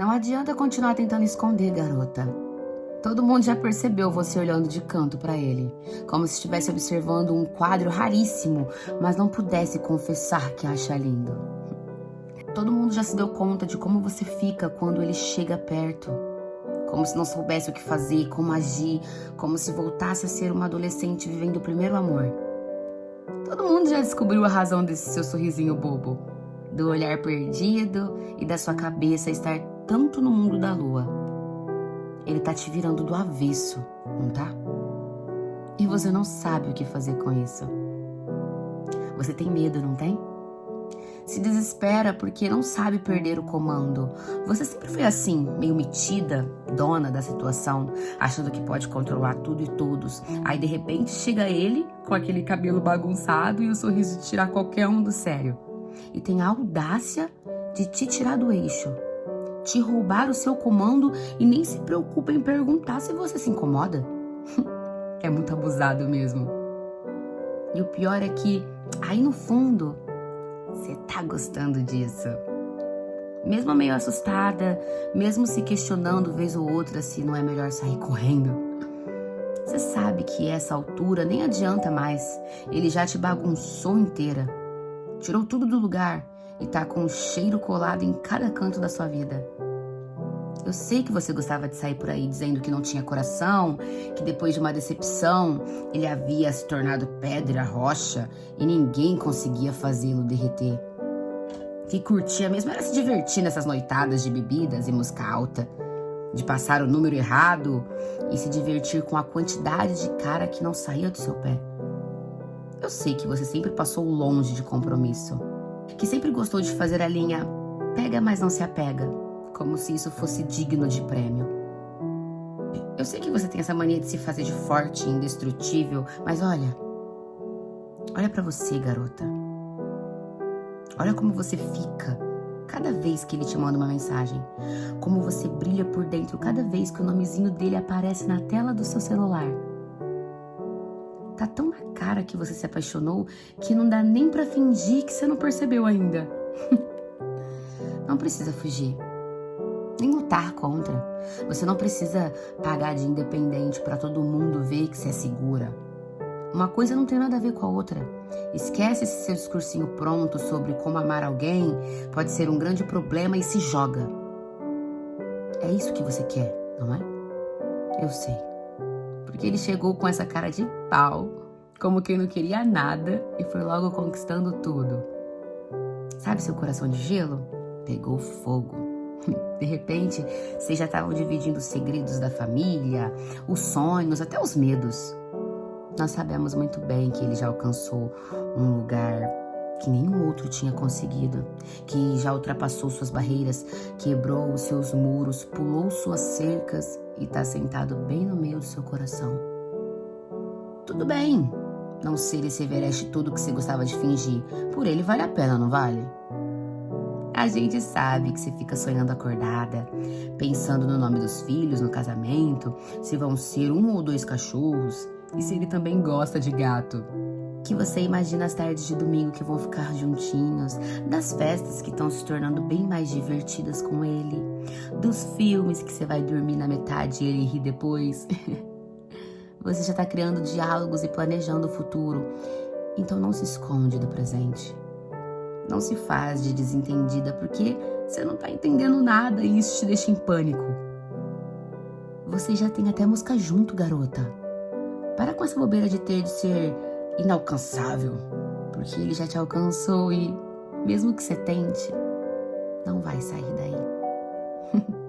Não adianta continuar tentando esconder, garota. Todo mundo já percebeu você olhando de canto para ele, como se estivesse observando um quadro raríssimo, mas não pudesse confessar que acha lindo. Todo mundo já se deu conta de como você fica quando ele chega perto, como se não soubesse o que fazer, como agir, como se voltasse a ser uma adolescente vivendo o primeiro amor. Todo mundo já descobriu a razão desse seu sorrisinho bobo, do olhar perdido e da sua cabeça estar tanto no mundo da lua ele tá te virando do avesso, não tá? E você não sabe o que fazer com isso. Você tem medo, não tem? Se desespera porque não sabe perder o comando. Você sempre foi assim, meio metida, dona da situação, achando que pode controlar tudo e todos. Aí de repente chega ele com aquele cabelo bagunçado e o sorriso de tirar qualquer um do sério. E tem a audácia de te tirar do eixo te roubar o seu comando e nem se preocupa em perguntar se você se incomoda. é muito abusado mesmo. E o pior é que, aí no fundo, você tá gostando disso. Mesmo meio assustada, mesmo se questionando vez ou outra se não é melhor sair correndo. Você sabe que essa altura nem adianta mais. Ele já te bagunçou inteira. Tirou tudo do lugar e tá com o cheiro colado em cada canto da sua vida. Eu sei que você gostava de sair por aí dizendo que não tinha coração, que depois de uma decepção ele havia se tornado pedra, rocha e ninguém conseguia fazê-lo derreter. Que curtia mesmo era se divertir nessas noitadas de bebidas e música alta, de passar o número errado e se divertir com a quantidade de cara que não saía do seu pé. Eu sei que você sempre passou longe de compromisso que sempre gostou de fazer a linha pega, mas não se apega, como se isso fosse digno de prêmio. Eu sei que você tem essa mania de se fazer de forte indestrutível, mas olha. Olha para você, garota. Olha como você fica cada vez que ele te manda uma mensagem. Como você brilha por dentro cada vez que o nomezinho dele aparece na tela do seu celular. Tá tão na cara que você se apaixonou que não dá nem para fingir que você não percebeu ainda. não precisa fugir. Nem lutar contra. Você não precisa pagar de independente para todo mundo ver que você é segura. Uma coisa não tem nada a ver com a outra. Esquece esse seu discursinho pronto sobre como amar alguém pode ser um grande problema e se joga. É isso que você quer, não é? Eu sei porque ele chegou com essa cara de pau, como quem não queria nada e foi logo conquistando tudo. Sabe seu coração de gelo? Pegou fogo. De repente, vocês já estavam dividindo os segredos da família, os sonhos, até os medos. Nós sabemos muito bem que ele já alcançou um lugar que nenhum outro tinha conseguido, que já ultrapassou suas barreiras, quebrou os seus muros, pulou suas cercas e está sentado bem no meio do seu coração. Tudo bem não ser esse Everest todo que você gostava de fingir. Por ele vale a pena, não vale? A gente sabe que você fica sonhando acordada, pensando no nome dos filhos, no casamento, se vão ser um ou dois cachorros e se ele também gosta de gato que você imagina as tardes de domingo que vão ficar juntinhos, das festas que estão se tornando bem mais divertidas com ele, dos filmes que você vai dormir na metade e ele ri depois. você já está criando diálogos e planejando o futuro, então não se esconde do presente. Não se faz de desentendida porque você não está entendendo nada e isso te deixa em pânico. Você já tem até música junto, garota. Para com essa bobeira de ter de ser inalcançável, porque ele já te alcançou e, mesmo que você tente, não vai sair daí.